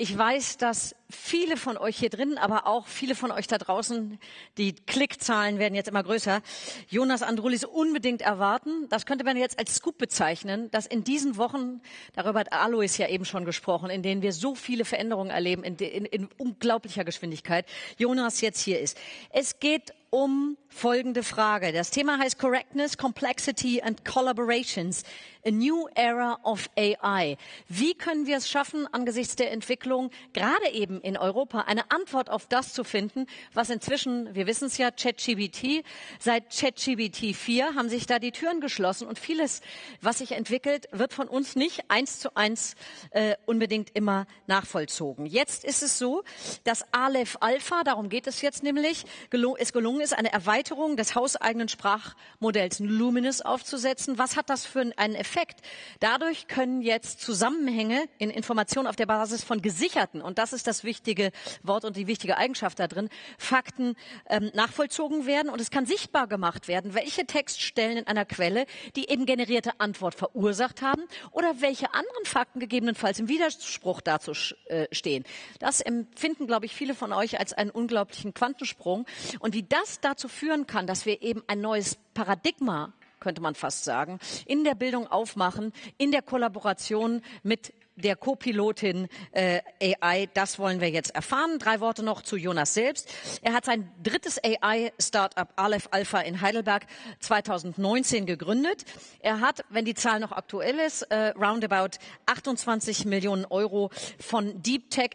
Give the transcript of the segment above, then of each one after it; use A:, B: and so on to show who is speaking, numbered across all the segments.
A: Ich weiß, dass viele von euch hier drin, aber auch viele von euch da draußen, die Klickzahlen werden jetzt immer größer, Jonas Andrulis unbedingt erwarten. Das könnte man jetzt als Scoop bezeichnen, dass in diesen Wochen, darüber hat Alois ja eben schon gesprochen, in denen wir so viele Veränderungen erleben, in, in, in unglaublicher Geschwindigkeit, Jonas jetzt hier ist. Es geht um folgende Frage. Das Thema heißt Correctness, Complexity and Collaborations. A New Era of AI. Wie können wir es schaffen, angesichts der Entwicklung, gerade eben in Europa, eine Antwort auf das zu finden, was inzwischen, wir wissen es ja, ChatGBT, seit ChatGBT 4 haben sich da die Türen geschlossen und vieles, was sich entwickelt, wird von uns nicht eins zu eins äh, unbedingt immer nachvollzogen. Jetzt ist es so, dass Aleph Alpha, darum geht es jetzt nämlich, gelung, es gelungen ist, eine Erweiterung des hauseigenen Sprachmodells Luminous aufzusetzen. Was hat das für einen Effekt? Effekt. Dadurch können jetzt Zusammenhänge in Informationen auf der Basis von gesicherten, und das ist das wichtige Wort und die wichtige Eigenschaft da drin, Fakten ähm, nachvollzogen werden und es kann sichtbar gemacht werden, welche Textstellen in einer Quelle die eben generierte Antwort verursacht haben oder welche anderen Fakten gegebenenfalls im Widerspruch dazu äh, stehen. Das empfinden, glaube ich, viele von euch als einen unglaublichen Quantensprung. Und wie das dazu führen kann, dass wir eben ein neues Paradigma könnte man fast sagen, in der Bildung aufmachen, in der Kollaboration mit der Co-Pilotin äh, AI. Das wollen wir jetzt erfahren. Drei Worte noch zu Jonas selbst. Er hat sein drittes AI-Startup Aleph Alpha in Heidelberg 2019 gegründet. Er hat, wenn die Zahl noch aktuell ist, äh, roundabout 28 Millionen Euro von Deep Tech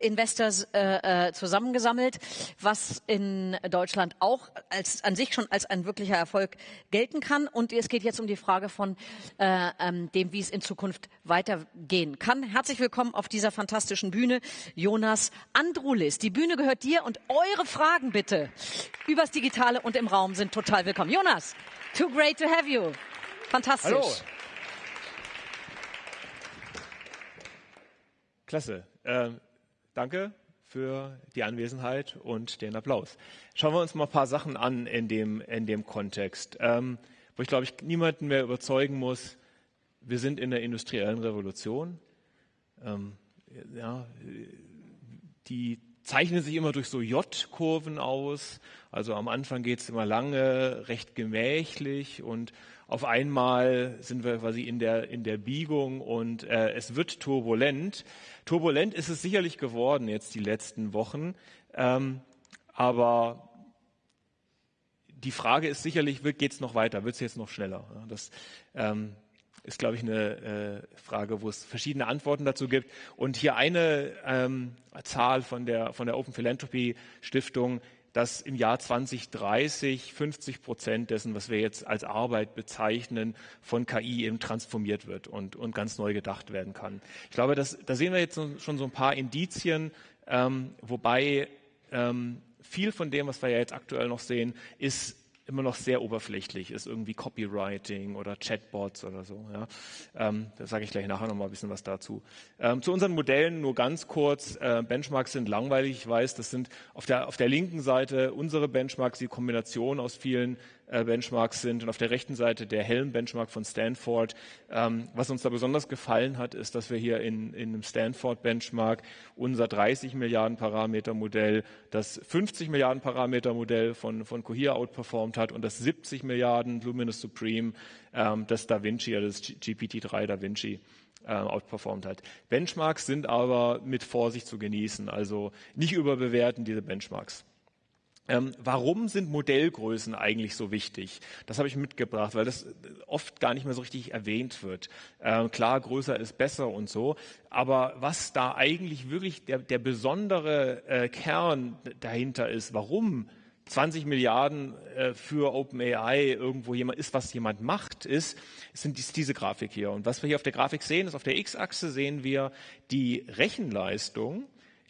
A: Investors äh, äh, zusammengesammelt, was in Deutschland auch als, an sich schon als ein wirklicher Erfolg gelten kann. Und es geht jetzt um die Frage von äh, ähm, dem, wie es in Zukunft weitergehen kann. Herzlich willkommen auf dieser fantastischen Bühne, Jonas Andrulis. Die Bühne gehört dir und eure Fragen bitte übers Digitale und im Raum sind total willkommen. Jonas, too great to have you. Fantastisch.
B: Hallo. Klasse. Äh, danke für die Anwesenheit und den Applaus. Schauen wir uns mal ein paar Sachen an in dem, in dem Kontext, ähm, wo ich glaube ich niemanden mehr überzeugen muss, wir sind in der industriellen Revolution ähm, ja, die zeichnen sich immer durch so J-Kurven aus. Also am Anfang geht es immer lange, recht gemächlich und auf einmal sind wir quasi in der, in der Biegung und äh, es wird turbulent. Turbulent ist es sicherlich geworden jetzt die letzten Wochen, ähm, aber die Frage ist sicherlich, geht es noch weiter, wird es jetzt noch schneller? Das, ähm, ist, glaube ich, eine äh, Frage, wo es verschiedene Antworten dazu gibt. Und hier eine ähm, Zahl von der, von der Open Philanthropy Stiftung, dass im Jahr 2030 50 Prozent dessen, was wir jetzt als Arbeit bezeichnen, von KI eben transformiert wird und, und ganz neu gedacht werden kann. Ich glaube, das, da sehen wir jetzt schon so ein paar Indizien, ähm, wobei ähm, viel von dem, was wir ja jetzt aktuell noch sehen, ist immer noch sehr oberflächlich ist, irgendwie Copywriting oder Chatbots oder so. Ja. Ähm, da sage ich gleich nachher noch mal ein bisschen was dazu. Ähm, zu unseren Modellen nur ganz kurz. Äh, Benchmarks sind langweilig, ich weiß, das sind auf der, auf der linken Seite unsere Benchmarks, die Kombination aus vielen Benchmarks sind und auf der rechten Seite der Helm-Benchmark von Stanford. Ähm, was uns da besonders gefallen hat, ist, dass wir hier in, in einem Stanford-Benchmark unser 30 Milliarden Parameter Modell, das 50 Milliarden Parameter Modell von, von Cohere outperformed hat und das 70 Milliarden Luminous Supreme, ähm, das Da Vinci, also das GPT-3 Da Vinci äh, outperformed hat. Benchmarks sind aber mit Vorsicht zu genießen, also nicht überbewerten diese Benchmarks. Ähm, warum sind Modellgrößen eigentlich so wichtig? Das habe ich mitgebracht, weil das oft gar nicht mehr so richtig erwähnt wird. Ähm, klar, größer ist besser und so, aber was da eigentlich wirklich der, der besondere äh, Kern dahinter ist, warum 20 Milliarden äh, für OpenAI irgendwo jemand ist, was jemand macht, ist, sind dies, diese Grafik hier. Und was wir hier auf der Grafik sehen, ist auf der X-Achse sehen wir die Rechenleistung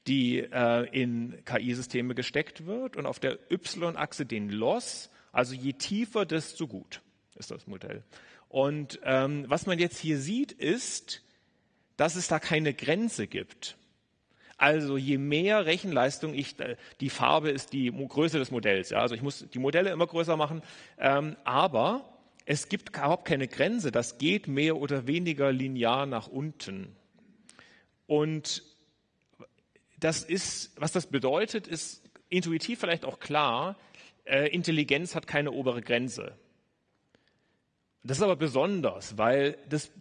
B: die äh, in KI-Systeme gesteckt wird und auf der Y-Achse den Loss. Also je tiefer, desto gut ist das Modell. Und ähm, was man jetzt hier sieht, ist, dass es da keine Grenze gibt. Also je mehr Rechenleistung ich, äh, die Farbe ist die Größe des Modells. Ja? Also ich muss die Modelle immer größer machen, ähm, aber es gibt überhaupt keine Grenze. Das geht mehr oder weniger linear nach unten. Und das ist, was das bedeutet, ist intuitiv vielleicht auch klar. Äh, Intelligenz hat keine obere Grenze. Das ist aber besonders, weil das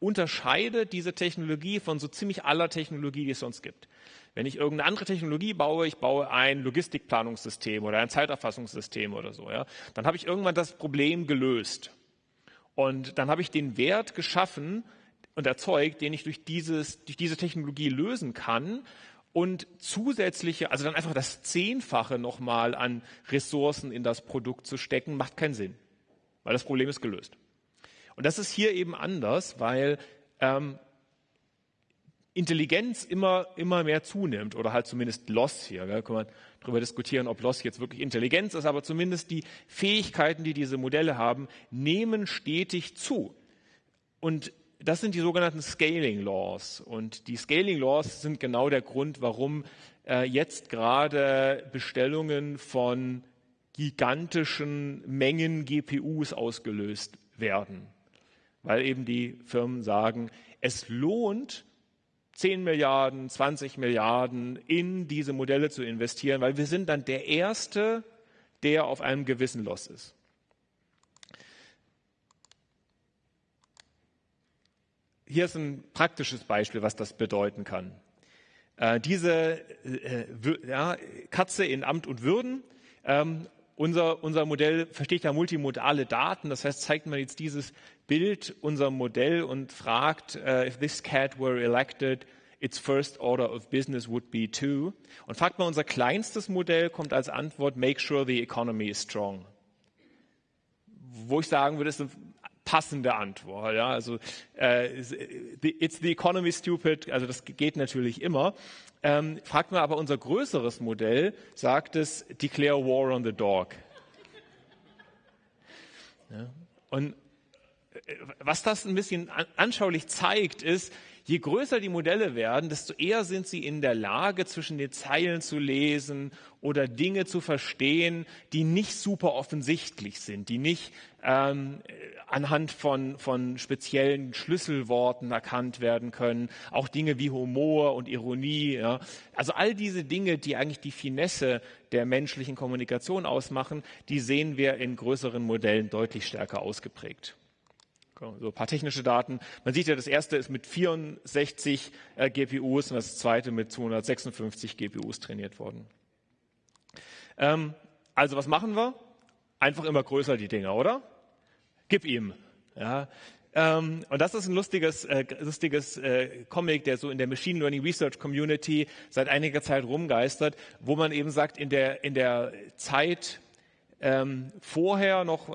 B: unterscheidet diese Technologie von so ziemlich aller Technologie, die es sonst gibt. Wenn ich irgendeine andere Technologie baue, ich baue ein Logistikplanungssystem oder ein Zeiterfassungssystem oder so, ja, dann habe ich irgendwann das Problem gelöst. Und dann habe ich den Wert geschaffen und erzeugt, den ich durch, dieses, durch diese Technologie lösen kann. Und zusätzliche, also dann einfach das Zehnfache nochmal an Ressourcen in das Produkt zu stecken, macht keinen Sinn, weil das Problem ist gelöst. Und das ist hier eben anders, weil ähm, Intelligenz immer, immer mehr zunimmt oder halt zumindest Loss hier. Da kann man darüber diskutieren, ob Loss jetzt wirklich Intelligenz ist, aber zumindest die Fähigkeiten, die diese Modelle haben, nehmen stetig zu. Und das sind die sogenannten Scaling Laws. Und die Scaling Laws sind genau der Grund, warum äh, jetzt gerade Bestellungen von gigantischen Mengen GPUs ausgelöst werden weil eben die Firmen sagen, es lohnt, 10 Milliarden, 20 Milliarden in diese Modelle zu investieren, weil wir sind dann der Erste, der auf einem gewissen Loss ist. Hier ist ein praktisches Beispiel, was das bedeuten kann. Äh, diese äh, ja, Katze in Amt und Würden ähm, unser, unser Modell versteht ja multimodale Daten, das heißt, zeigt man jetzt dieses Bild unserem Modell und fragt, uh, if this cat were elected, its first order of business would be to. Und fragt man unser kleinstes Modell, kommt als Antwort, make sure the economy is strong. Wo ich sagen würde, ist passende Antwort. Ja? Also äh, it's the economy stupid, also das geht natürlich immer. Ähm, fragt man aber unser größeres Modell, sagt es declare war on the dog. Ja? Und äh, was das ein bisschen anschaulich zeigt, ist, je größer die Modelle werden, desto eher sind sie in der Lage, zwischen den Zeilen zu lesen oder Dinge zu verstehen, die nicht super offensichtlich sind, die nicht ähm, anhand von, von speziellen Schlüsselworten erkannt werden können. Auch Dinge wie Humor und Ironie. Ja. Also all diese Dinge, die eigentlich die Finesse der menschlichen Kommunikation ausmachen, die sehen wir in größeren Modellen deutlich stärker ausgeprägt. So ein paar technische Daten. Man sieht ja, das erste ist mit 64 äh, GPUs und das zweite mit 256 GPUs trainiert worden. Ähm, also was machen wir? Einfach immer größer die Dinger, oder? Gib ihm. Ja, ähm, und das ist ein lustiges, äh, lustiges äh, Comic, der so in der Machine Learning Research Community seit einiger Zeit rumgeistert, wo man eben sagt, in der, in der Zeit ähm, vorher noch äh,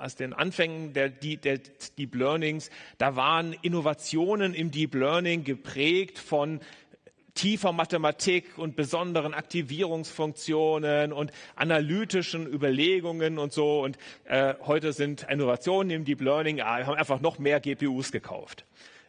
B: aus den Anfängen der, der Deep Learnings, da waren Innovationen im Deep Learning geprägt von tiefer Mathematik und besonderen Aktivierungsfunktionen und analytischen Überlegungen und so. Und äh, heute sind Innovationen im Deep Learning, ah, haben einfach noch mehr GPUs gekauft.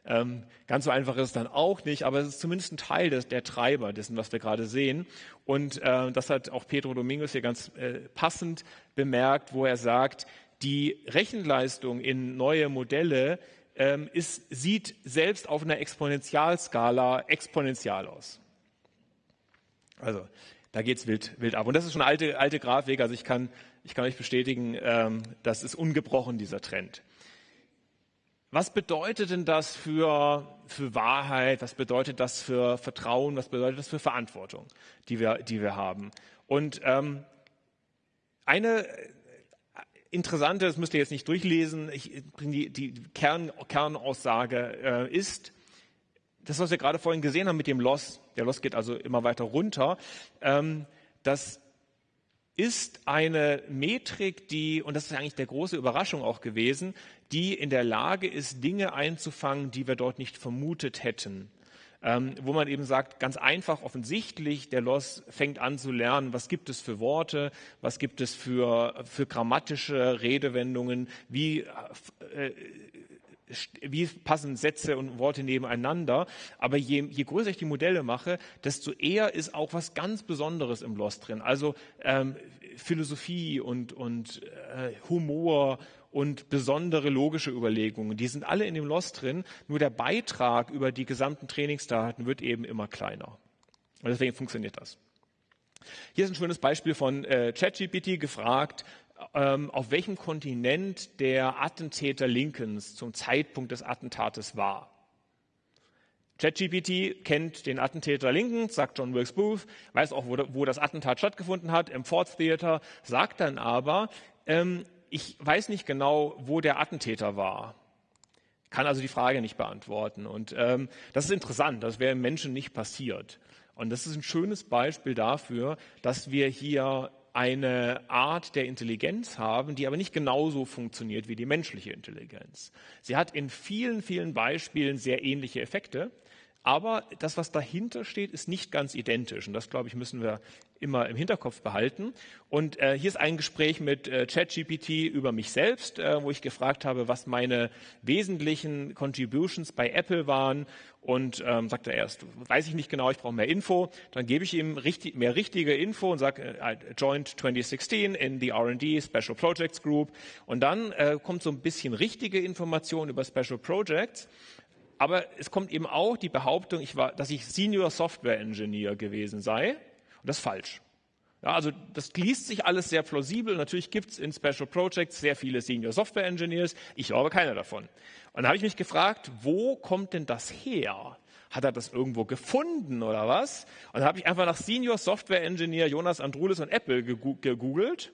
B: Ähm, ganz so einfach ist es dann auch nicht, aber es ist zumindest ein Teil des, der Treiber dessen, was wir gerade sehen. Und äh, das hat auch Pedro Domingos hier ganz äh, passend bemerkt, wo er sagt, die Rechenleistung in neue Modelle ähm, ist, sieht selbst auf einer Exponentialskala exponentiell aus. Also da geht es wild, wild ab. Und das ist schon alte, alte Grafik, also ich kann, ich kann euch bestätigen, ähm, das ist ungebrochen, dieser Trend. Was bedeutet denn das für, für Wahrheit? Was bedeutet das für Vertrauen? Was bedeutet das für Verantwortung, die wir, die wir haben? Und ähm, eine interessante, das müsst ihr jetzt nicht durchlesen, ich die, die Kern, Kernaussage äh, ist, das, was wir gerade vorhin gesehen haben mit dem Loss, der Loss geht also immer weiter runter, ähm, das ist eine Metrik, die, und das ist eigentlich der große Überraschung auch gewesen, die in der Lage ist, Dinge einzufangen, die wir dort nicht vermutet hätten. Ähm, wo man eben sagt, ganz einfach, offensichtlich, der Loss fängt an zu lernen, was gibt es für Worte, was gibt es für, für grammatische Redewendungen, wie äh, wie passen Sätze und Worte nebeneinander. Aber je, je größer ich die Modelle mache, desto eher ist auch was ganz Besonderes im Lost drin. Also ähm, Philosophie und, und äh, Humor und besondere logische Überlegungen, die sind alle in dem Lost drin. Nur der Beitrag über die gesamten Trainingsdaten wird eben immer kleiner. Und deswegen funktioniert das. Hier ist ein schönes Beispiel von äh, ChatGPT gefragt, auf welchem Kontinent der Attentäter Lincolns zum Zeitpunkt des Attentates war. ChatGPT kennt den Attentäter Lincoln, sagt John Wilkes Booth, weiß auch, wo, wo, das Attentat stattgefunden hat, im Ford Theater, sagt dann aber, ähm, ich weiß nicht genau, wo der Attentäter war. Kann also die Frage nicht beantworten. Und ähm, das ist interessant, das wäre im Menschen nicht passiert. Und das ist ein schönes Beispiel dafür, dass wir hier eine Art der Intelligenz haben, die aber nicht genauso funktioniert wie die menschliche Intelligenz. Sie hat in vielen, vielen Beispielen sehr ähnliche Effekte, aber das, was dahinter steht, ist nicht ganz identisch. Und das, glaube ich, müssen wir immer im Hinterkopf behalten. Und äh, hier ist ein Gespräch mit äh, ChatGPT über mich selbst, äh, wo ich gefragt habe, was meine wesentlichen Contributions bei Apple waren. Und ähm, sagt er erst, weiß ich nicht genau, ich brauche mehr Info. Dann gebe ich ihm richtig, mehr richtige Info und sage, äh, joined 2016 in the R&D Special Projects Group. Und dann äh, kommt so ein bisschen richtige Information über Special Projects. Aber es kommt eben auch die Behauptung, ich war, dass ich Senior Software Engineer gewesen sei. Das ist falsch. Ja, also das liest sich alles sehr plausibel. Natürlich gibt es in Special Projects sehr viele Senior Software Engineers. Ich aber keiner davon. Und dann habe ich mich gefragt, wo kommt denn das her? Hat er das irgendwo gefunden oder was? Und dann habe ich einfach nach Senior Software Engineer Jonas Andrulis und Apple gegoogelt.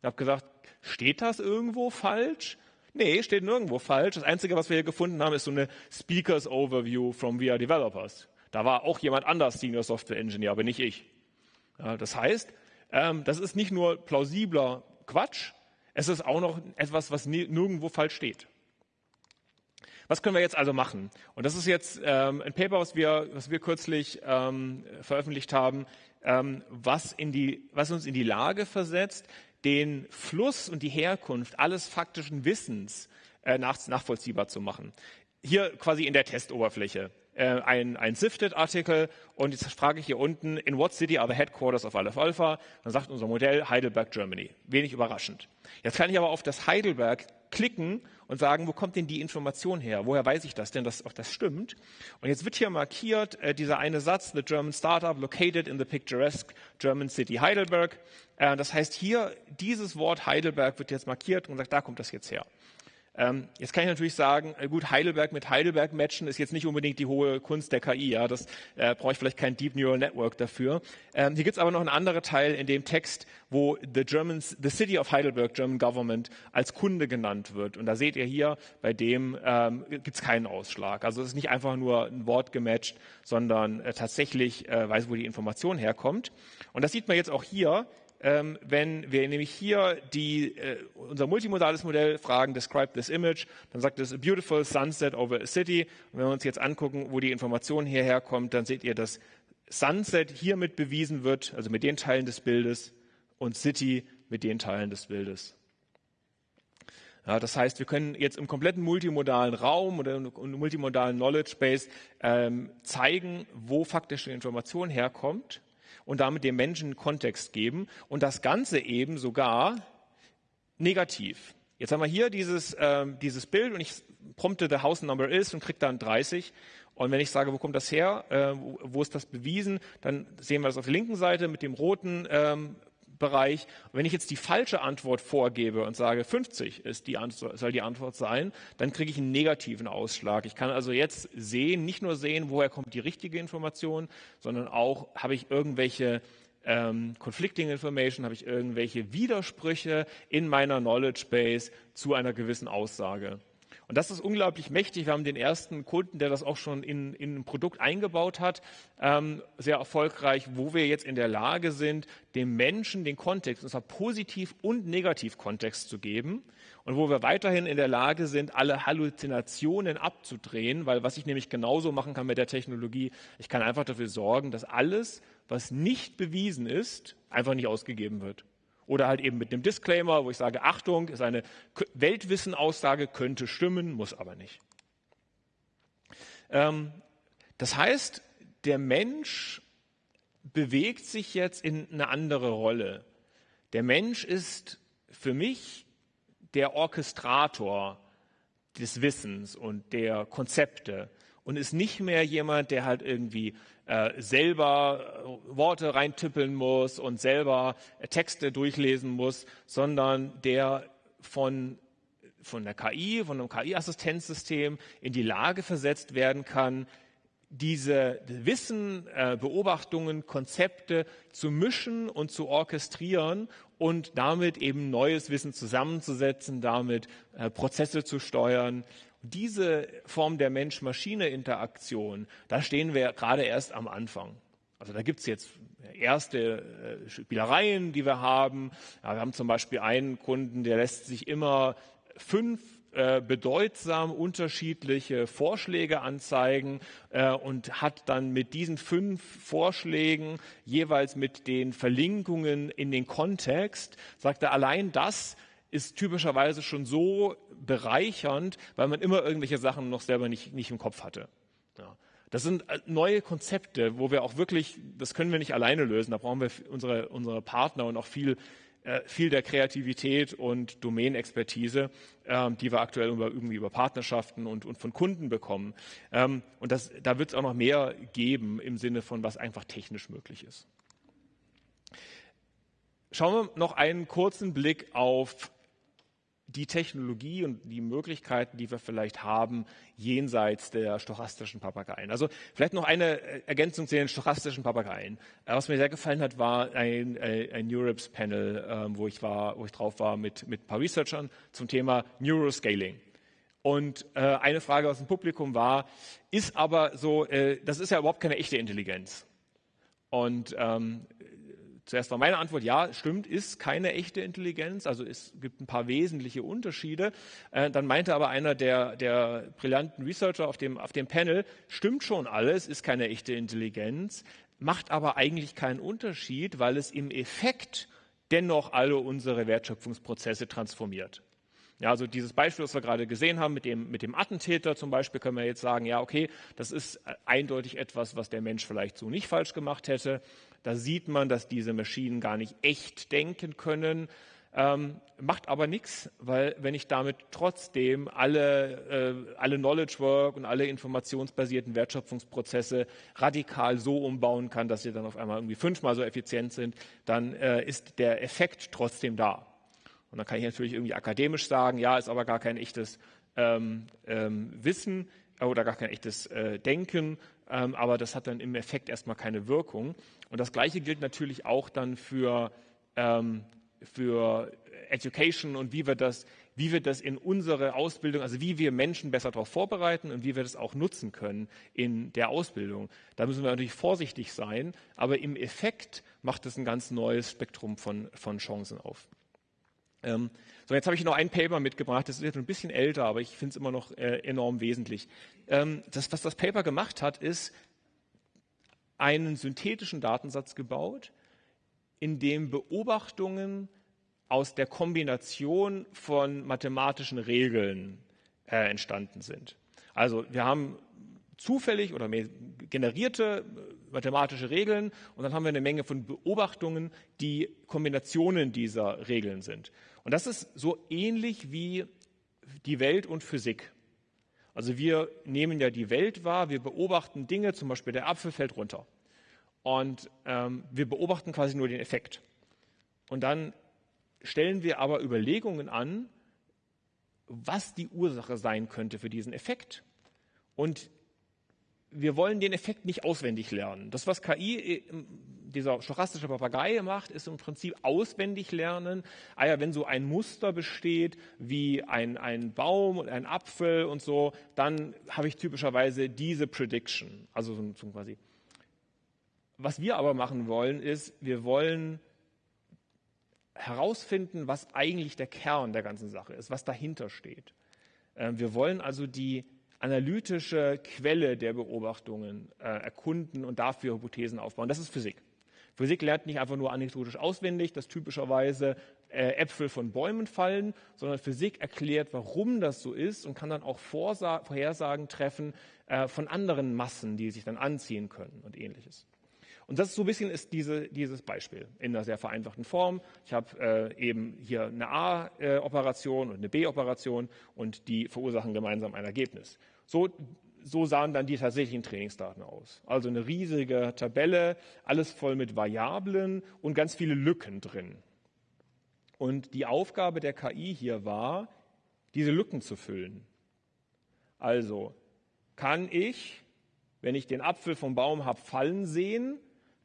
B: Ich habe gesagt, steht das irgendwo falsch? Nee, steht nirgendwo falsch. Das Einzige, was wir hier gefunden haben, ist so eine Speakers Overview from VR Developers. Da war auch jemand anders Senior Software Engineer, aber nicht ich. Ja, das heißt, ähm, das ist nicht nur plausibler Quatsch, es ist auch noch etwas, was nirgendwo falsch steht. Was können wir jetzt also machen? Und das ist jetzt ähm, ein Paper, was wir, was wir kürzlich ähm, veröffentlicht haben, was, in die, was uns in die Lage versetzt, den Fluss und die Herkunft alles faktischen Wissens äh, nach, nachvollziehbar zu machen. Hier quasi in der Testoberfläche. Äh, ein, ein Sifted-Artikel und jetzt frage ich hier unten, in what city are the headquarters of Aleph Alpha? Dann sagt unser Modell Heidelberg, Germany. Wenig überraschend. Jetzt kann ich aber auf das Heidelberg klicken und sagen, wo kommt denn die Information her? Woher weiß ich das denn, dass auch das stimmt? Und jetzt wird hier markiert äh, dieser eine Satz, the German startup located in the picturesque German city Heidelberg. Äh, das heißt hier, dieses Wort Heidelberg wird jetzt markiert und sagt, da kommt das jetzt her. Ähm, jetzt kann ich natürlich sagen, äh, gut, Heidelberg mit Heidelberg matchen ist jetzt nicht unbedingt die hohe Kunst der KI. Ja, das äh, brauche ich vielleicht kein Deep Neural Network dafür. Ähm, hier gibt es aber noch einen anderen Teil in dem Text, wo the, Germans, the City of Heidelberg, German Government, als Kunde genannt wird. Und da seht ihr hier, bei dem ähm, gibt es keinen Ausschlag. Also es ist nicht einfach nur ein Wort gematcht, sondern äh, tatsächlich äh, weiß, wo die Information herkommt. Und das sieht man jetzt auch hier ähm, wenn wir nämlich hier die, äh, unser multimodales Modell fragen, describe this image, dann sagt es a beautiful sunset over a city. Und wenn wir uns jetzt angucken, wo die Information hierher kommt, dann seht ihr, dass Sunset hiermit bewiesen wird, also mit den Teilen des Bildes, und City mit den Teilen des Bildes. Ja, das heißt, wir können jetzt im kompletten multimodalen Raum oder im multimodalen Knowledge Base ähm, zeigen, wo faktische Information herkommt und damit dem Menschen Kontext geben und das Ganze eben sogar negativ. Jetzt haben wir hier dieses, äh, dieses Bild und ich prompte the house number is und kriege dann 30. Und wenn ich sage, wo kommt das her, äh, wo, wo, ist das bewiesen, dann sehen wir das auf der linken Seite mit dem roten ähm, Bereich. Und wenn ich jetzt die falsche Antwort vorgebe und sage, 50 ist die Antwort, soll die Antwort sein, dann kriege ich einen negativen Ausschlag. Ich kann also jetzt sehen, nicht nur sehen, woher kommt die richtige Information, sondern auch, habe ich irgendwelche ähm, Conflicting Information, habe ich irgendwelche Widersprüche in meiner Knowledge Base zu einer gewissen Aussage. Und das ist unglaublich mächtig. Wir haben den ersten Kunden, der das auch schon in, in ein Produkt eingebaut hat, ähm, sehr erfolgreich, wo wir jetzt in der Lage sind, dem Menschen den Kontext, und zwar positiv und negativ Kontext zu geben. Und wo wir weiterhin in der Lage sind, alle Halluzinationen abzudrehen, weil was ich nämlich genauso machen kann mit der Technologie, ich kann einfach dafür sorgen, dass alles, was nicht bewiesen ist, einfach nicht ausgegeben wird. Oder halt eben mit einem Disclaimer, wo ich sage, Achtung, ist eine Weltwissen-Aussage, könnte stimmen, muss aber nicht. Ähm, das heißt, der Mensch bewegt sich jetzt in eine andere Rolle. Der Mensch ist für mich der Orchestrator des Wissens und der Konzepte. Und ist nicht mehr jemand, der halt irgendwie äh, selber äh, Worte reintippeln muss und selber äh, Texte durchlesen muss, sondern der von von der KI, von einem KI-Assistenzsystem in die Lage versetzt werden kann, diese Wissen, äh, Beobachtungen, Konzepte zu mischen und zu orchestrieren und damit eben neues Wissen zusammenzusetzen, damit äh, Prozesse zu steuern. Diese Form der Mensch-Maschine-Interaktion, da stehen wir gerade erst am Anfang. Also da gibt es jetzt erste äh, Spielereien, die wir haben. Ja, wir haben zum Beispiel einen Kunden, der lässt sich immer fünf äh, bedeutsam unterschiedliche Vorschläge anzeigen äh, und hat dann mit diesen fünf Vorschlägen jeweils mit den Verlinkungen in den Kontext, sagt er, allein das ist typischerweise schon so bereichernd, weil man immer irgendwelche Sachen noch selber nicht, nicht im Kopf hatte. Ja. Das sind äh, neue Konzepte, wo wir auch wirklich, das können wir nicht alleine lösen, da brauchen wir unsere, unsere Partner und auch viel äh, viel der Kreativität und Domänexpertise, ähm, die wir aktuell über, irgendwie über Partnerschaften und, und von Kunden bekommen. Ähm, und das, da wird es auch noch mehr geben im Sinne von, was einfach technisch möglich ist. Schauen wir noch einen kurzen Blick auf die Technologie und die Möglichkeiten, die wir vielleicht haben, jenseits der stochastischen Papageien. Also vielleicht noch eine äh, Ergänzung zu den stochastischen Papageien. Äh, was mir sehr gefallen hat, war ein, äh, ein Europe's Panel, ähm, wo ich war, wo ich drauf war mit, mit ein paar Researchern zum Thema Neuroscaling. Und eine Frage aus dem Publikum war, ist aber so, das ist ja überhaupt keine echte Intelligenz. Und ähm, Zuerst war meine Antwort, ja, stimmt, ist keine echte Intelligenz, also es gibt ein paar wesentliche Unterschiede. Äh, dann meinte aber einer der, der brillanten Researcher auf dem, auf dem Panel, stimmt schon alles, ist keine echte Intelligenz, macht aber eigentlich keinen Unterschied, weil es im Effekt dennoch alle unsere Wertschöpfungsprozesse transformiert. Ja, also dieses Beispiel, das wir gerade gesehen haben mit dem, mit dem Attentäter zum Beispiel, können wir jetzt sagen, ja, okay, das ist eindeutig etwas, was der Mensch vielleicht so nicht falsch gemacht hätte. Da sieht man, dass diese Maschinen gar nicht echt denken können. Ähm, macht aber nichts, weil wenn ich damit trotzdem alle, äh, alle Knowledge Work und alle informationsbasierten Wertschöpfungsprozesse radikal so umbauen kann, dass sie dann auf einmal irgendwie fünfmal so effizient sind, dann äh, ist der Effekt trotzdem da. Und dann kann ich natürlich irgendwie akademisch sagen, ja, ist aber gar kein echtes ähm, ähm, Wissen oder gar kein echtes äh, Denken, aber das hat dann im Effekt erstmal keine Wirkung. Und das Gleiche gilt natürlich auch dann für, ähm, für Education und wie wir, das, wie wir das in unsere Ausbildung, also wie wir Menschen besser darauf vorbereiten und wie wir das auch nutzen können in der Ausbildung. Da müssen wir natürlich vorsichtig sein, aber im Effekt macht es ein ganz neues Spektrum von, von Chancen auf. Ähm, so, jetzt habe ich noch ein Paper mitgebracht, das ist jetzt ein bisschen älter, aber ich finde es immer noch äh, enorm wesentlich. Ähm, das, was das Paper gemacht hat, ist einen synthetischen Datensatz gebaut, in dem Beobachtungen aus der Kombination von mathematischen Regeln äh, entstanden sind. Also wir haben zufällig oder generierte äh, mathematische Regeln und dann haben wir eine Menge von Beobachtungen, die Kombinationen dieser Regeln sind. Und das ist so ähnlich wie die Welt und Physik. Also wir nehmen ja die Welt wahr, wir beobachten Dinge, zum Beispiel der Apfel fällt runter. Und ähm, wir beobachten quasi nur den Effekt. Und dann stellen wir aber Überlegungen an, was die Ursache sein könnte für diesen Effekt. Und wir wollen den Effekt nicht auswendig lernen. Das, was KI, äh, dieser stochastische Papagei macht, ist im Prinzip auswendig lernen. Ah ja, wenn so ein Muster besteht, wie ein, ein Baum und ein Apfel und so, dann habe ich typischerweise diese Prediction. Also so, so quasi. Was wir aber machen wollen, ist, wir wollen herausfinden, was eigentlich der Kern der ganzen Sache ist, was dahinter steht. Ähm, wir wollen also die analytische Quelle der Beobachtungen äh, erkunden und dafür Hypothesen aufbauen. Das ist Physik. Physik lernt nicht einfach nur anekdotisch auswendig, dass typischerweise äh, Äpfel von Bäumen fallen, sondern Physik erklärt, warum das so ist und kann dann auch Vorhersagen treffen äh, von anderen Massen, die sich dann anziehen können und ähnliches. Und das ist so ein bisschen ist diese, dieses Beispiel in einer sehr vereinfachten Form. Ich habe äh, eben hier eine A-Operation und eine B-Operation und die verursachen gemeinsam ein Ergebnis. So so sahen dann die tatsächlichen Trainingsdaten aus. Also eine riesige Tabelle, alles voll mit Variablen und ganz viele Lücken drin. Und die Aufgabe der KI hier war, diese Lücken zu füllen. Also kann ich, wenn ich den Apfel vom Baum habe fallen sehen,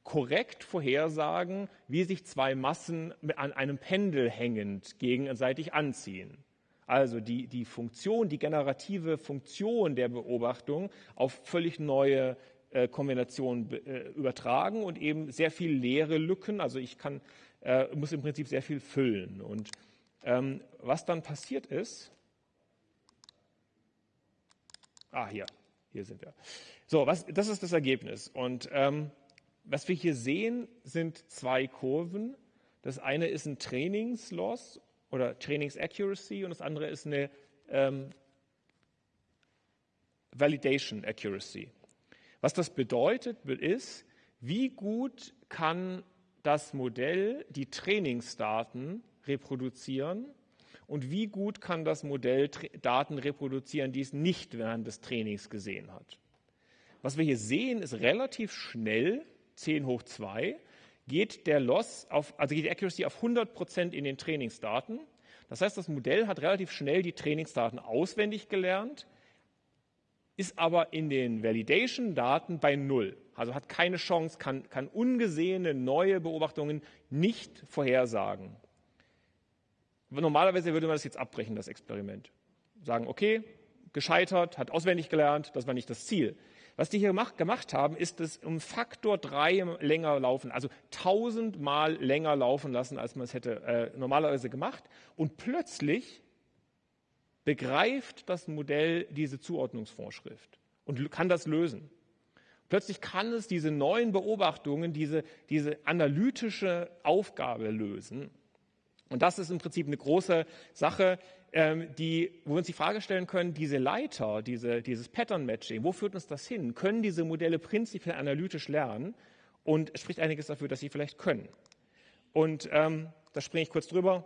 B: korrekt vorhersagen, wie sich zwei Massen an einem Pendel hängend gegenseitig anziehen. Also die, die Funktion, die generative Funktion der Beobachtung auf völlig neue äh, Kombinationen äh, übertragen und eben sehr viel leere Lücken. Also ich kann, äh, muss im Prinzip sehr viel füllen. Und ähm, was dann passiert ist, ah hier, hier sind wir. So, was, das ist das Ergebnis. Und ähm, was wir hier sehen, sind zwei Kurven. Das eine ist ein Trainingsloss oder Trainings-Accuracy und das andere ist eine ähm, Validation Accuracy. Was das bedeutet, ist, wie gut kann das Modell die Trainingsdaten reproduzieren und wie gut kann das Modell Daten reproduzieren, die es nicht während des Trainings gesehen hat. Was wir hier sehen, ist relativ schnell 10 hoch 2 geht der Loss auf, also geht die Accuracy auf 100 Prozent in den Trainingsdaten. Das heißt, das Modell hat relativ schnell die Trainingsdaten auswendig gelernt, ist aber in den Validation-Daten bei Null. Also hat keine Chance, kann, kann ungesehene neue Beobachtungen nicht vorhersagen. Normalerweise würde man das jetzt abbrechen, das Experiment. Sagen, okay, gescheitert, hat auswendig gelernt, das war nicht das Ziel. Was die hier gemacht haben, ist es um Faktor drei länger laufen, also tausendmal länger laufen lassen, als man es hätte äh, normalerweise gemacht. Und plötzlich begreift das Modell diese Zuordnungsvorschrift und kann das lösen. Plötzlich kann es diese neuen Beobachtungen, diese, diese analytische Aufgabe lösen. Und das ist im Prinzip eine große Sache, ähm, die, wo wir uns die Frage stellen können, diese Leiter, diese, dieses Pattern Matching, wo führt uns das hin? Können diese Modelle prinzipiell analytisch lernen? Und es spricht einiges dafür, dass sie vielleicht können. Und ähm, da springe ich kurz drüber.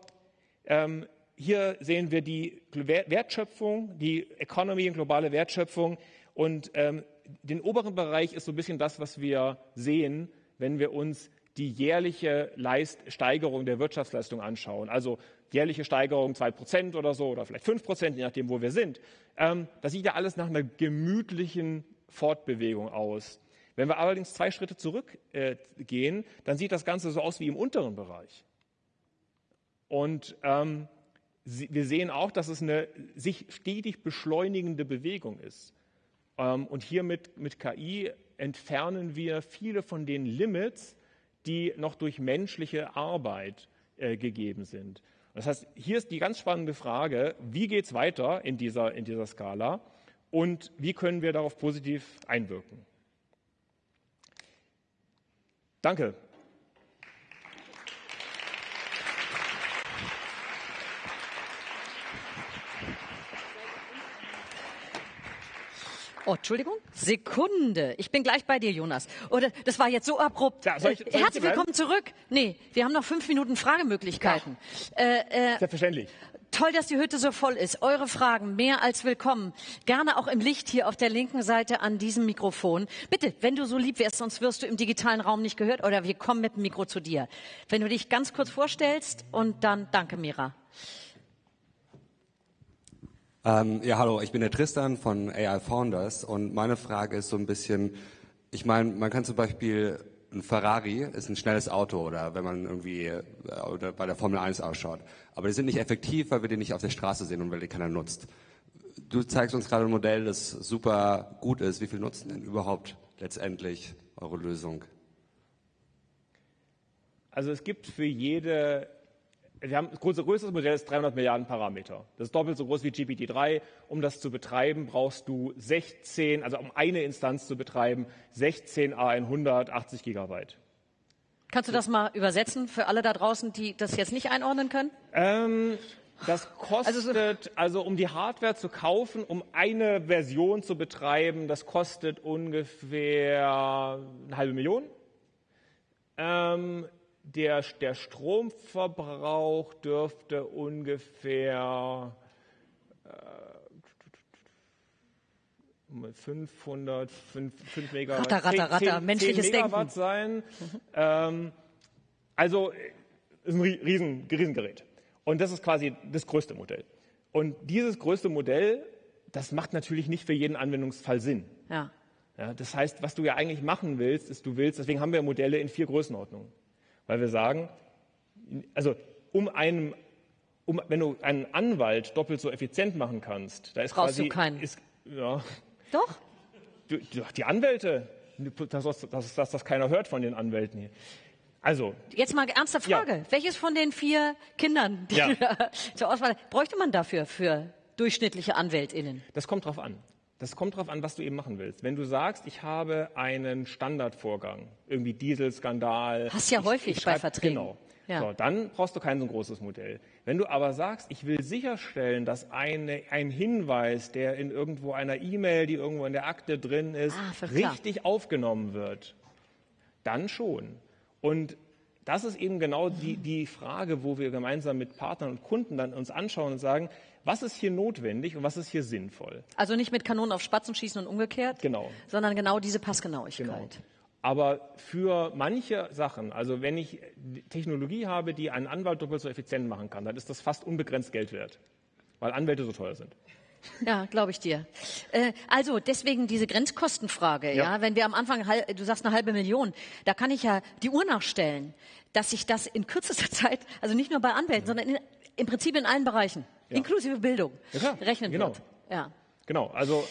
B: Ähm, hier sehen wir die Wertschöpfung, die Economy und globale Wertschöpfung. Und ähm, den oberen Bereich ist so ein bisschen das, was wir sehen, wenn wir uns die jährliche Leist Steigerung der Wirtschaftsleistung anschauen. Also jährliche Steigerung 2% oder so oder vielleicht 5%, je nachdem, wo wir sind. Ähm, das sieht ja alles nach einer gemütlichen Fortbewegung aus. Wenn wir allerdings zwei Schritte zurückgehen, äh, dann sieht das Ganze so aus wie im unteren Bereich. Und ähm, wir sehen auch, dass es eine sich stetig beschleunigende Bewegung ist. Ähm, und hier mit, mit KI entfernen wir viele von den Limits, die noch durch menschliche Arbeit äh, gegeben sind. Das heißt, hier ist die ganz spannende Frage, wie geht es weiter in dieser, in dieser Skala und wie können wir darauf positiv einwirken. Danke.
A: Oh, Entschuldigung, Sekunde. Ich bin gleich bei dir, Jonas. Oder das war jetzt so abrupt. Ja, soll ich, soll ich Herzlich willkommen zurück. Nee, wir haben noch fünf Minuten Fragemöglichkeiten.
B: Ja. Äh, äh, Selbstverständlich.
A: Toll, dass die Hütte so voll ist. Eure Fragen mehr als willkommen. Gerne auch im Licht hier auf der linken Seite an diesem Mikrofon. Bitte, wenn du so lieb wärst, sonst wirst du im digitalen Raum nicht gehört oder wir kommen mit dem Mikro zu dir. Wenn du dich ganz kurz vorstellst und dann danke, Mira.
C: Ähm, ja, hallo, ich bin der Tristan von AI Founders und meine Frage ist so ein bisschen, ich meine, man kann zum Beispiel ein Ferrari ist ein schnelles Auto oder wenn man irgendwie äh, oder bei der Formel 1 ausschaut. Aber die sind nicht effektiv, weil wir die nicht auf der Straße sehen und weil die keiner nutzt. Du zeigst uns gerade ein Modell, das super gut ist. Wie viel nutzen denn überhaupt letztendlich eure Lösung?
B: Also es gibt für jede wir haben, unser größtes Modell ist 300 Milliarden Parameter. Das ist doppelt so groß wie GPT-3. Um das zu betreiben, brauchst du 16, also um eine Instanz zu betreiben, 16 A100, 80 Gigabyte.
A: Kannst du das mal übersetzen für alle da draußen, die das jetzt nicht einordnen können?
B: Ähm, das kostet, also, so also, um die Hardware zu kaufen, um eine Version zu betreiben, das kostet ungefähr eine halbe Million. Ähm, der, der Stromverbrauch dürfte ungefähr äh, 500, 5, 5 Megawatt,
A: Ratter, ratter,
B: 10,
A: ratter,
B: 10,
A: menschliches
B: 10 Megawatt
A: Denken.
B: sein. Ähm, also äh, ist ein Rie- Riesen, Riesengerät. Und das ist quasi das größte Modell. Und dieses größte Modell, das macht natürlich nicht für jeden Anwendungsfall Sinn.
A: Ja.
B: Ja, das heißt, was du ja eigentlich machen willst, ist, du willst, deswegen haben wir Modelle in vier Größenordnungen. Weil wir sagen, also um einen, um, wenn du einen Anwalt doppelt so effizient machen kannst, da ist
A: Brauchst
B: quasi,
A: du keinen.
B: Ist, ja,
A: Doch?
B: du, die Anwälte, dass, dass, dass, dass das keiner hört von den Anwälten hier. Also,
A: Jetzt mal ernste
B: Ja.
A: Frage. Welches von den vier Kindern, die
B: Ja.
A: zur Auswahl bräuchte man dafür für durchschnittliche AnwältInnen?
B: Das kommt drauf an. Das kommt drauf an, was du eben machen willst. Wenn du sagst, ich habe einen Standardvorgang, irgendwie Dieselskandal.
A: Hast ja
B: ich,
A: häufig
B: ich
A: bei
B: schreib-
A: Verträgen.
B: Genau.
A: Ja.
B: So, dann brauchst du kein so großes Modell. Wenn du aber sagst, ich will sicherstellen, dass eine, ein Hinweis, der in irgendwo einer E-Mail, die irgendwo in der Akte drin ist,
A: Ah, klar.
B: richtig aufgenommen wird, dann schon. Und das ist eben genau die, die Frage, wo wir gemeinsam mit Partnern und Kunden dann uns anschauen und sagen, was ist hier notwendig und was ist hier sinnvoll?
A: Also nicht mit Kanonen auf Spatzen schießen und umgekehrt,
B: Genau.
A: sondern genau diese Passgenauigkeit.
B: Genau. Aber für manche Sachen, also wenn ich Technologie habe, die einen Anwalt doppelt so effizient machen kann, dann ist das fast unbegrenzt Geld wert, weil Anwälte so teuer sind.
A: Ja, glaube ich dir. Äh, also deswegen diese Grenzkostenfrage. Ja.
B: Ja.
A: wenn wir am Anfang, du sagst eine halbe Million, da kann ich ja die Uhr nachstellen, dass sich das in kürzester Zeit, also nicht nur bei Anwälten, sondern in, im Prinzip in allen Bereichen,
B: Ja.
A: inklusive Bildung,
B: Ja,
A: rechnen
B: Genau.
A: wird. Ja.
B: Genau, also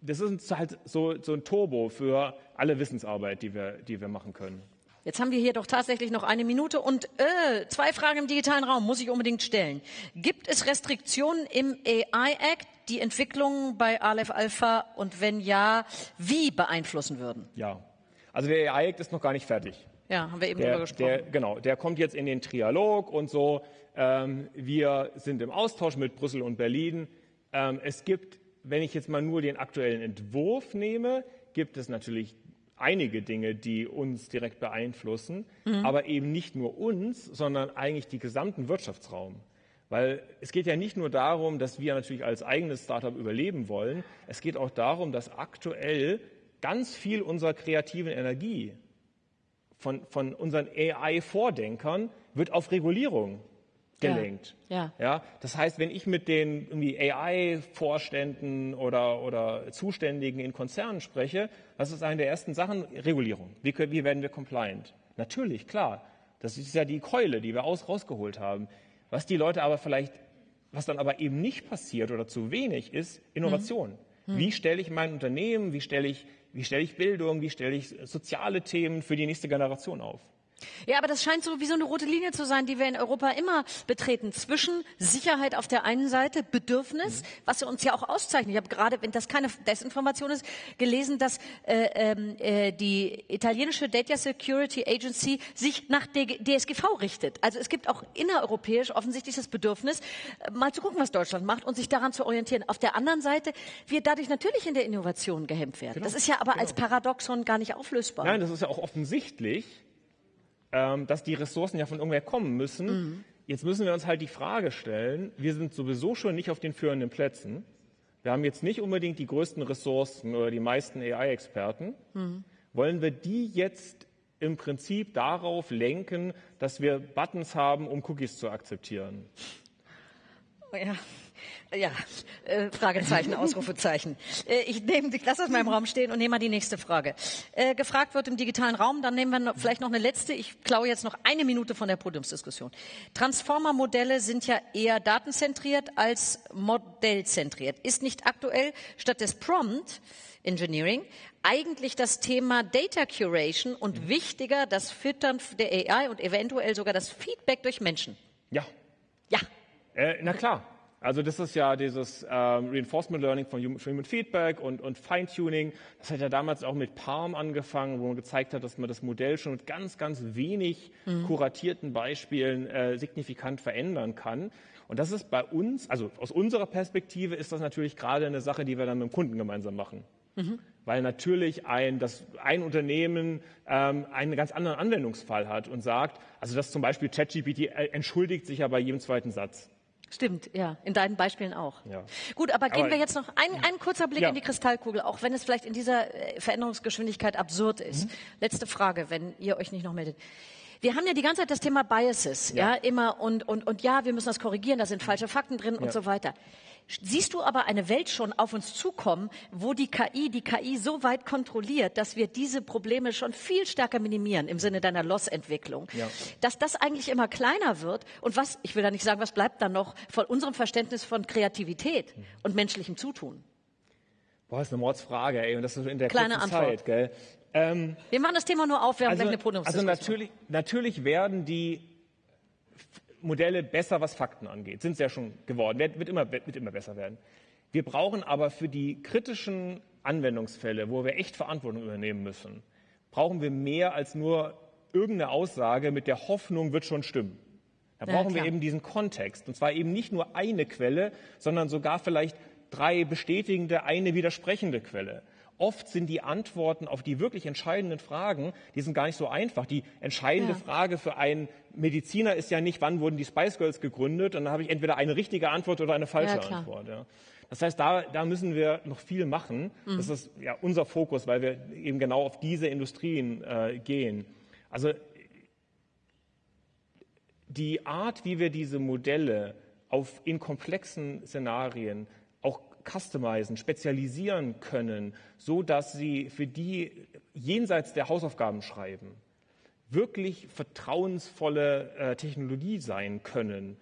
B: das ist halt so, so ein Turbo für alle Wissensarbeit, die wir, die wir machen können.
A: Jetzt haben wir hier doch tatsächlich noch eine Minute und äh, zwei Fragen im digitalen Raum muss ich unbedingt stellen. Gibt es Restriktionen im AI Act, die Entwicklungen bei Aleph Alpha und wenn ja, wie beeinflussen würden?
B: Ja, also der AI-Act ist noch gar nicht fertig.
A: Ja, haben wir eben drüber
B: Der,
A: gesprochen.
B: der, genau, der kommt jetzt in den Trialog und so. Ähm, wir sind im Austausch mit Brüssel und Berlin. Ähm, es gibt, wenn ich jetzt mal nur den aktuellen Entwurf nehme, gibt es natürlich einige Dinge, die uns direkt beeinflussen, aber eben nicht nur uns, sondern eigentlich den gesamten Wirtschaftsraum. Weil es geht ja nicht nur darum, dass wir natürlich als eigenes Startup überleben wollen, es geht auch darum, dass aktuell ganz viel unserer kreativen Energie von, von unseren AI-Vordenkern wird auf Regulierung gelenkt.
A: Ja.
B: Ja, das heißt, wenn ich mit den irgendwie AI-Vorständen oder, oder Zuständigen in Konzernen spreche, was ist eine der ersten Sachen? Regulierung. Wie, können- wie werden wir compliant? Natürlich, klar. Das ist ja die Keule, die wir aus, rausgeholt haben. Was die Leute aber vielleicht, was dann aber eben nicht passiert oder zu wenig ist, Innovation. Wie stelle ich mein Unternehmen, wie stelle ich, wie stelle ich Bildung, wie stelle ich soziale Themen für die nächste Generation auf?
A: Ja, aber das scheint so wie so eine rote Linie zu sein, die wir in Europa immer betreten. Zwischen Sicherheit auf der einen Seite, Bedürfnis, was uns ja auch auszeichnet. Ich habe gerade, wenn das keine Desinformation ist, gelesen, dass äh, ähm, äh, die italienische Data Security Agency sich nach der DSGV richtet. Also es gibt auch innereuropäisch offensichtlich das Bedürfnis, äh, mal zu gucken, was Deutschland macht und sich daran zu orientieren. Auf der anderen Seite wir dadurch natürlich in der Innovation gehemmt werden. das ist ja aber als Paradoxon gar nicht auflösbar.
B: Nein, das ist ja auch offensichtlich, ähm, dass die Ressourcen ja von irgendwer kommen müssen. Jetzt müssen wir uns halt die Frage stellen, wir sind sowieso schon nicht auf den führenden Plätzen. Wir haben jetzt nicht unbedingt die größten Ressourcen oder die meisten AI-Experten. Wollen wir die jetzt im Prinzip darauf lenken, dass wir Buttons haben, um Cookies zu akzeptieren?
A: Ja, ja, äh, Fragezeichen, Ausrufezeichen. Äh, ich nehme, ich lasse das mal im Raum stehen und nehme mal die nächste Frage. Äh, gefragt wird im digitalen Raum, dann nehmen wir noch, vielleicht noch eine letzte. Ich klaue jetzt noch eine Minute von der Podiumsdiskussion. Transformer-Modelle sind ja eher datenzentriert als modellzentriert. Ist nicht aktuell statt des Prompt Engineering eigentlich das Thema Data Curation und wichtiger das Füttern der AI und eventuell sogar das Feedback durch Menschen?
B: Ja,
A: Ja.
B: Äh, na klar. Also das ist ja dieses ähm, Reinforcement Learning von Human, Feedback und, und Feintuning. Das hat ja damals auch mit Palm angefangen, wo man gezeigt hat, dass man das Modell schon mit ganz, ganz wenig kuratierten Beispielen äh, signifikant verändern kann. Und das ist bei uns, also aus unserer Perspektive ist das natürlich gerade eine Sache, die wir dann mit dem Kunden gemeinsam machen. Weil natürlich ein, das, ein Unternehmen ähm, einen ganz anderen Anwendungsfall hat und sagt, also dass zum Beispiel ChatGPT äh, entschuldigt sich ja bei jedem zweiten Satz.
A: Stimmt, ja. In deinen Beispielen auch.
B: Ja.
A: Gut, aber gehen
B: Aber-
A: wir jetzt noch ein, ein kurzer Blick
B: Ja.
A: in die Kristallkugel, auch wenn es vielleicht in dieser äh, Veränderungsgeschwindigkeit absurd ist.
B: Mhm.
A: Letzte Frage, wenn ihr euch nicht noch meldet. Wir haben ja die ganze Zeit das Thema Biases, ja,
B: Ja.
A: immer und, und, und ja, wir müssen das korrigieren, da sind falsche Fakten drin und so weiter. Siehst du aber eine Welt schon auf uns zukommen, wo die KI die KI so weit kontrolliert, dass wir diese Probleme schon viel stärker minimieren im Sinne deiner Loss-Entwicklung?
B: Ja.
A: Dass das eigentlich immer kleiner wird und was, ich will da nicht sagen, was bleibt dann noch von unserem Verständnis von Kreativität und menschlichem Zutun?
B: Boah, ist eine Mordsfrage, ey, und das ist in der
A: Kleine
B: kurzen
A: Antwort.
B: Zeit, gell? Ähm,
A: Wir machen das Thema nur auf, wir haben
B: also,
A: gleich eine
B: also
A: Podiumsdiskussion.
B: natürlich, natürlich werden die Modelle besser, was Fakten angeht. Sind sie ja schon geworden. Wird, wird, immer, wird immer besser werden. Wir brauchen aber für die kritischen Anwendungsfälle, wo wir echt Verantwortung übernehmen müssen, brauchen wir mehr als nur irgendeine Aussage mit der Hoffnung, wird schon stimmen. Da
A: Ja,
B: brauchen wir
A: klar.
B: eben diesen Kontext. Und zwar eben nicht nur eine Quelle, sondern sogar vielleicht drei bestätigende, eine widersprechende Quelle. Oft sind die Antworten auf die wirklich entscheidenden Fragen, die sind gar nicht so einfach. Die entscheidende
A: Ja.
B: Frage für einen Mediziner ist ja nicht, wann wurden die Spice Girls gegründet? Und dann habe ich entweder eine richtige Antwort oder eine falsche
A: Ja.
B: Antwort. Ja. Das heißt, da, da müssen wir noch viel machen.
A: Mhm.
B: Das ist ja unser Fokus, weil wir eben genau auf diese Industrien äh, gehen. Also die Art, wie wir diese Modelle auf, in komplexen Szenarien customizen, spezialisieren können, so dass sie für die jenseits der Hausaufgaben schreiben wirklich vertrauensvolle äh, Technologie sein können,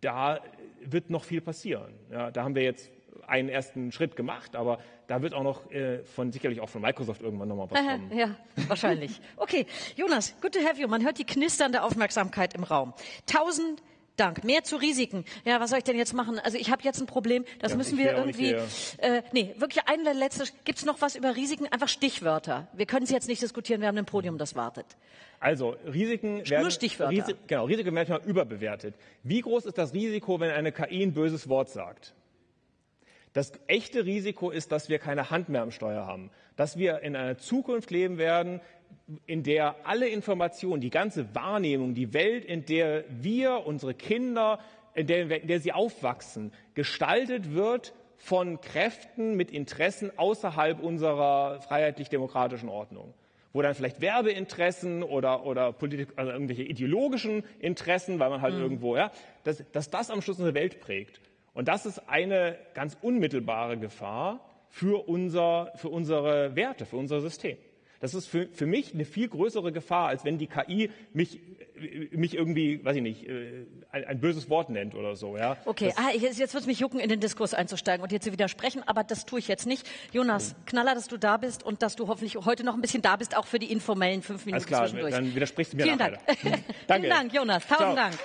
B: da wird noch viel passieren. Ja, da haben wir jetzt einen ersten Schritt gemacht, aber da wird auch noch äh, von sicherlich auch von Microsoft irgendwann nochmal was kommen.
A: Ja, wahrscheinlich. Okay, Jonas, good to have you. Man hört die knisternde Aufmerksamkeit im Raum. Tausend Dank. Mehr zu Risiken. Ja, was soll ich denn jetzt machen? Also ich habe jetzt ein Problem. Das
B: Ja,
A: müssen wir irgendwie. Äh, nee, wirklich ein letztes. Gibt es noch was über Risiken? Einfach Stichwörter. Wir können es jetzt nicht diskutieren. Wir haben ein Podium, das wartet.
B: Also Risiken werden,
A: Stichwörter.
B: Risi genau, Risiken werden manchmal überbewertet. Wie groß ist das Risiko, wenn eine KI ein böses Wort sagt? Das echte Risiko ist, dass wir keine Hand mehr am Steuer haben, dass wir in einer Zukunft leben werden, in der alle Informationen, die ganze Wahrnehmung, die Welt, in der wir, unsere Kinder, in der, in der sie aufwachsen, gestaltet wird von Kräften mit Interessen außerhalb unserer freiheitlich-demokratischen Ordnung. Wo dann vielleicht Werbeinteressen oder, oder Politik, also irgendwelche ideologischen Interessen, weil man halt irgendwo, ja, dass, dass das am Schluss unsere Welt prägt. Und das ist eine ganz unmittelbare Gefahr für, unser, für unsere Werte, für unser System. Das ist für, für mich eine viel größere Gefahr, als wenn die KI mich, mich irgendwie, weiß ich nicht, äh, ein, ein böses Wort nennt oder so. Ja?
A: Okay, ah, jetzt, jetzt wird es mich jucken, in den Diskurs einzusteigen und dir zu widersprechen, aber das tue ich jetzt nicht. Jonas, Knaller, dass du da bist und dass du hoffentlich heute noch ein bisschen da bist, auch für die informellen fünf Minuten
B: Alles klar,
A: zwischendurch.
B: dann widersprichst du mir
A: Vielen. Dank.
B: Danke.
A: Vielen Dank, Jonas. Tausend
B: Ciao.
A: Dank.